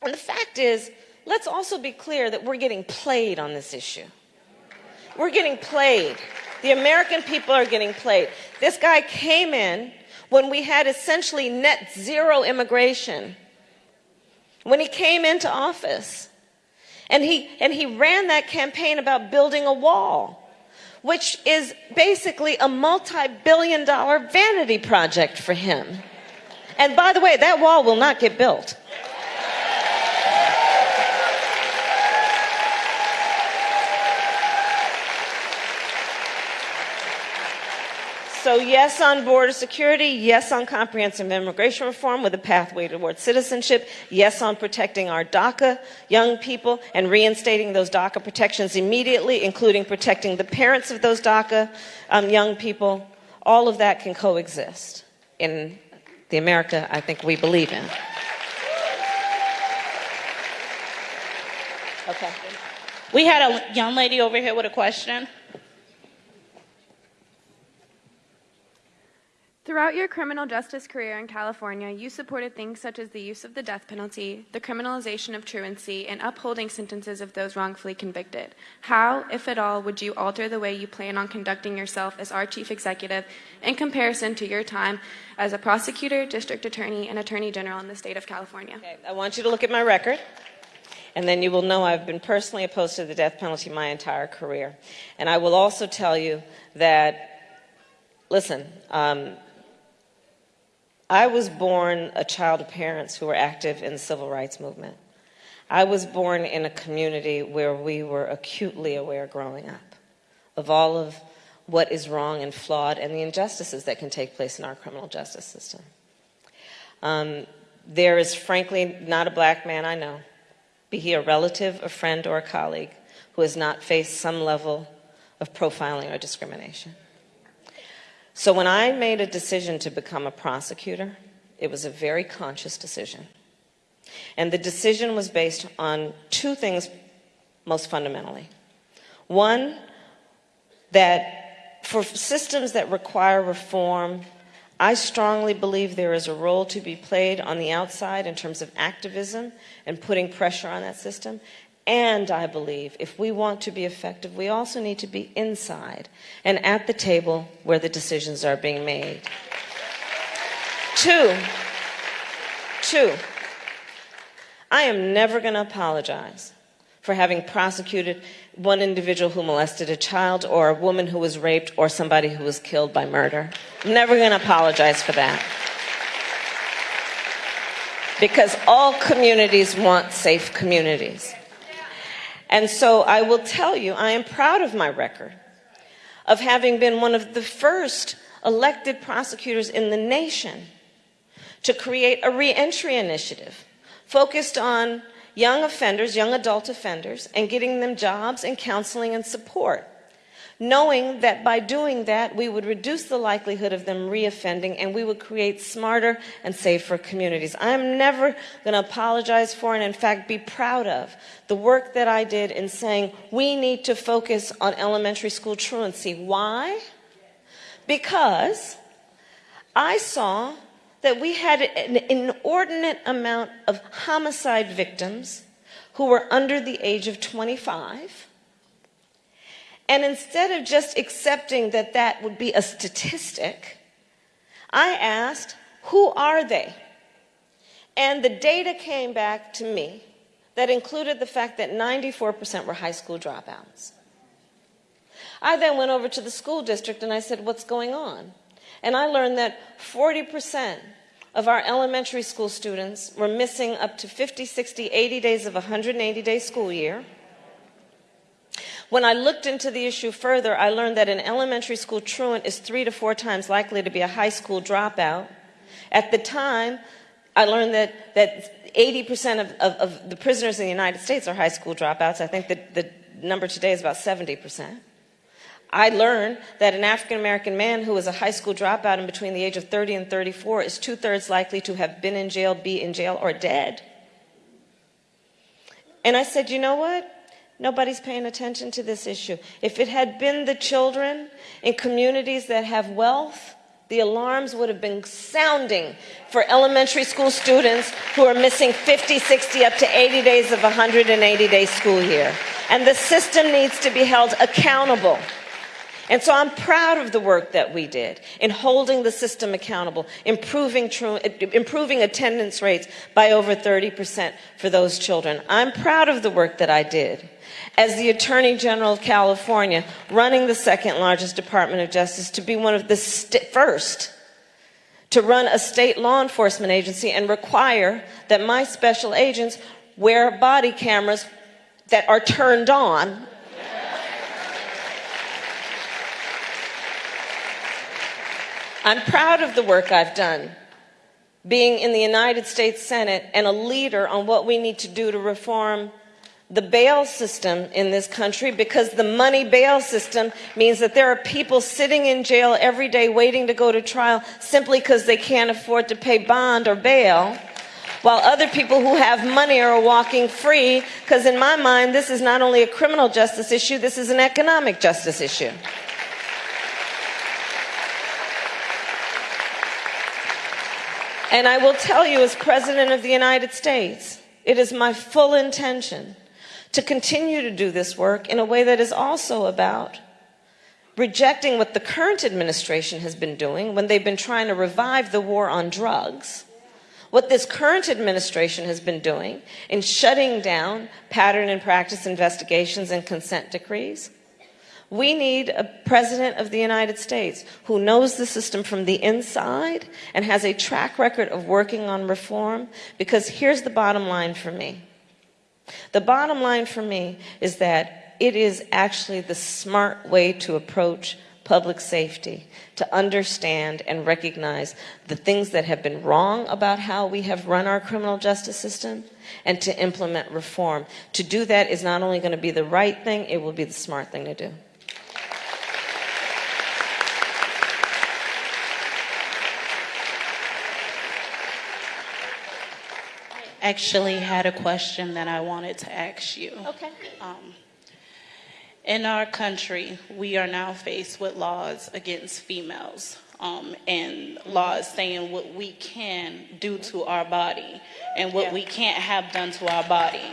And the fact is, let's also be clear that we're getting played on this issue. We're getting played. The American people are getting played. This guy came in when we had essentially net zero immigration. When he came into office. And he, and he ran that campaign about building a wall, which is basically a multi billion dollar vanity project for him. And by the way, that wall will not get built. So yes on border security, yes on comprehensive immigration reform with a pathway towards citizenship, yes on protecting our DACA young people and reinstating those DACA protections immediately, including protecting the parents of those DACA um, young people. All of that can coexist in the America I think we believe in. Okay. We had a young lady over here with a question. Throughout your criminal justice career in California, you supported things such as the use of the death penalty, the criminalization of truancy, and upholding sentences of those wrongfully convicted. How, if at all, would you alter the way you plan on conducting yourself as our chief executive in comparison to your time as a prosecutor, district attorney, and attorney general in the state of California? Okay, I want you to look at my record. And then you will know I've been personally opposed to the death penalty my entire career. And I will also tell you that, listen, um, I was born a child of parents who were active in the civil rights movement. I was born in a community where we were acutely aware growing up of all of what is wrong and flawed and the injustices that can take place in our criminal justice system. Um, there is frankly not a black man I know, be he a relative, a friend, or a colleague, who has not faced some level of profiling or discrimination. So when I made a decision to become a prosecutor, it was a very conscious decision. And the decision was based on two things most fundamentally. One, that for systems that require reform, I strongly believe there is a role to be played on the outside in terms of activism and putting pressure on that system. And I believe if we want to be effective, we also need to be inside and at the table where the decisions are being made. Two, two, I am never going to apologize for having prosecuted one individual who molested a child or a woman who was raped or somebody who was killed by murder. I'm never going to apologize for that. Because all communities want safe communities. And so I will tell you, I am proud of my record of having been one of the first elected prosecutors in the nation to create a reentry initiative focused on young offenders, young adult offenders, and getting them jobs and counseling and support, knowing that by doing that, we would reduce the likelihood of them reoffending and we would create smarter and safer communities. I'm never going to apologize for and, in fact, be proud of the work that I did in saying we need to focus on elementary school truancy. Why? Because I saw that we had an inordinate amount of homicide victims who were under the age of 25. And instead of just accepting that that would be a statistic, I asked, who are they? And the data came back to me that included the fact that 94% were high school dropouts. I then went over to the school district and I said, what's going on? And I learned that 40% of our elementary school students were missing up to 50, 60, 80 days of a 180 day school year. When I looked into the issue further, I learned that an elementary school truant is three to four times likely to be a high school dropout. At the time, I learned that, that 80% of, of, of the prisoners in the United States are high school dropouts. I think that the number today is about 70%. I learned that an African American man who was a high school dropout in between the age of 30 and 34 is two thirds likely to have been in jail, be in jail, or dead. And I said, you know what? Nobody's paying attention to this issue. If it had been the children in communities that have wealth, the alarms would have been sounding for elementary school students who are missing 50, 60, up to 80 days of a 180 day school year. And the system needs to be held accountable. And so I'm proud of the work that we did in holding the system accountable, improving, improving attendance rates by over 30% for those children. I'm proud of the work that I did as the Attorney General of California, running the second largest Department of Justice to be one of the first to run a state law enforcement agency and require that my special agents wear body cameras that are turned on. I'm proud of the work I've done, being in the United States Senate and a leader on what we need to do to reform the bail system in this country because the money bail system means that there are people sitting in jail every day waiting to go to trial simply because they can't afford to pay bond or bail while other people who have money are walking free because in my mind this is not only a criminal justice issue this is an economic justice issue. And I will tell you, as President of the United States, it is my full intention to continue to do this work in a way that is also about rejecting what the current administration has been doing when they've been trying to revive the war on drugs, what this current administration has been doing in shutting down pattern and practice investigations and consent decrees. We need a president of the United States who knows the system from the inside and has a track record of working on reform because here's the bottom line for me. The bottom line for me is that it is actually the smart way to approach public safety to understand and recognize the things that have been wrong about how we have run our criminal justice system and to implement reform. To do that is not only going to be the right thing, it will be the smart thing to do. Actually, had a question that I wanted to ask you. Okay. Um, in our country, we are now faced with laws against females um, and laws saying what we can do to our body and what Yeah. we can't have done to our body.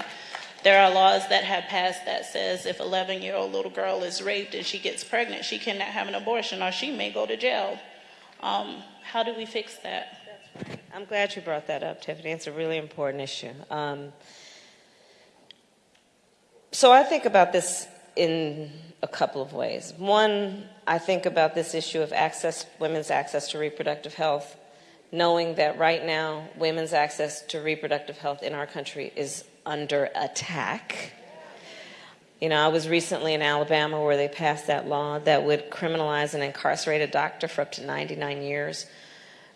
There are laws that have passed that says if 11 year old little girl is raped and she gets pregnant, she cannot have an abortion or she may go to jail. Um, how do we fix that? I'm glad you brought that up, Tiffany. It's a really important issue. Um, so I think about this in a couple of ways. One, I think about this issue of access, women's access to reproductive health, knowing that right now women's access to reproductive health in our country is under attack. You know, I was recently in Alabama where they passed that law that would criminalize and incarcerate a doctor for up to 99 years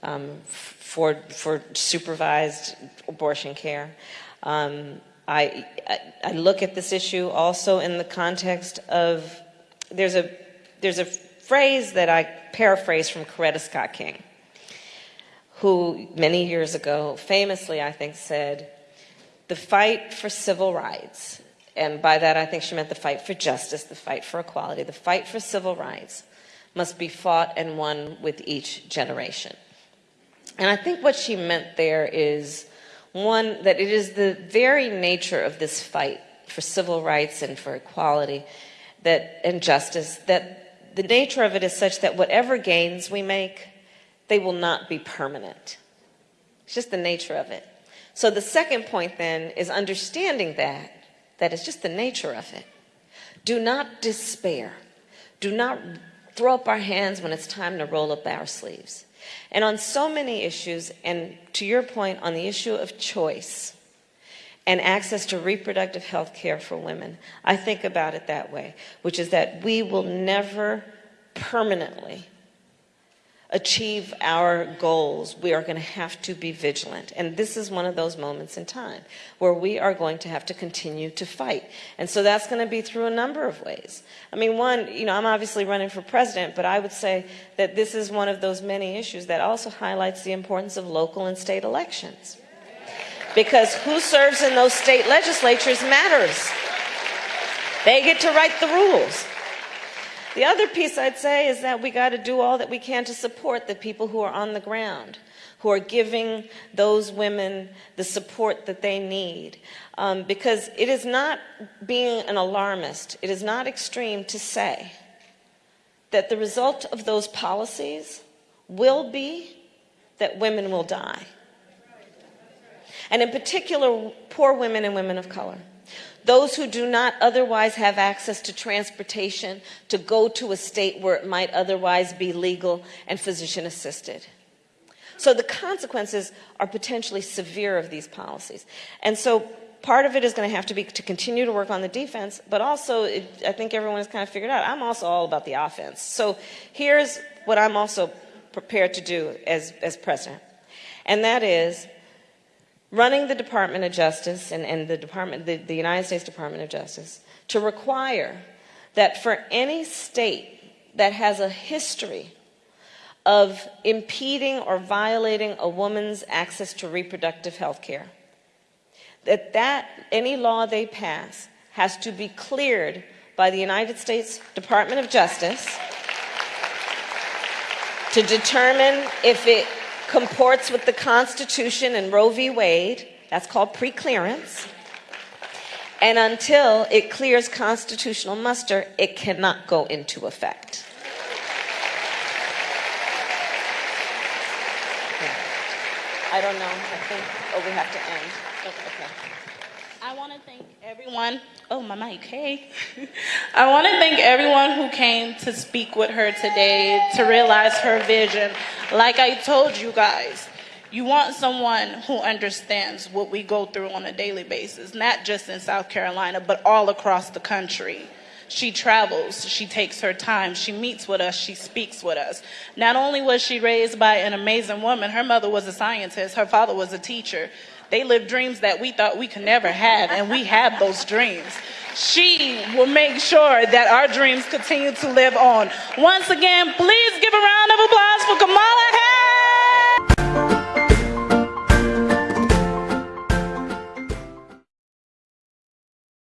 um, for, for supervised abortion care. Um, I, I, look at this issue also in the context of there's a, there's a phrase that I paraphrase from Coretta Scott King, who many years ago famously, I think, said, the fight for civil rights, and by that I think she meant the fight for justice, the fight for equality, the fight for civil rights must be fought and won with each generation. And I think what she meant there is one, that it is the very nature of this fight for civil rights and for equality that, and justice that the nature of it is such that whatever gains we make, they will not be permanent. It's just the nature of it. So the second point then is understanding that, that is just the nature of it. Do not despair. Do not throw up our hands when it's time to roll up our sleeves. And on so many issues, and to your point on the issue of choice and access to reproductive health care for women, I think about it that way, which is that we will never permanently achieve our goals, we are going to have to be vigilant. And this is one of those moments in time where we are going to have to continue to fight. And so that's going to be through a number of ways. I mean, one, you know, I'm obviously running for president, but I would say that this is one of those many issues that also highlights the importance of local and state elections. Because who serves in those state legislatures matters. They get to write the rules. The other piece I'd say is that we got to do all that we can to support the people who are on the ground, who are giving those women the support that they need. Um, because it is not being an alarmist, it is not extreme to say that the result of those policies will be that women will die. And in particular, poor women and women of color those who do not otherwise have access to transportation to go to a state where it might otherwise be legal and physician assisted. So the consequences are potentially severe of these policies. And so part of it is going to have to be to continue to work on the defense, but also it, I think everyone has kind of figured out I'm also all about the offense. So here's what I'm also prepared to do as, as president. And that is running the Department of Justice and, and the Department, the, the United States Department of Justice to require that for any state that has a history of impeding or violating a woman's access to reproductive health care, that, that any law they pass has to be cleared by the United States Department of Justice to determine if it comports with the Constitution and Roe v. Wade. That's called preclearance. And until it clears constitutional muster, it cannot go into effect. I don't know. I think, oh, we have to end. Okay. I want to thank everyone. Oh, my mic, hey. I want to thank everyone who came to speak with her today to realize her vision. Like I told you guys, you want someone who understands what we go through on a daily basis, not just in South Carolina, but all across the country. She travels, she takes her time, she meets with us, she speaks with us. Not only was she raised by an amazing woman, her mother was a scientist, her father was a teacher. They live dreams that we thought we could never have, and we have those dreams. She will make sure that our dreams continue to live on. Once again, please give a round of applause for Kamala Harris.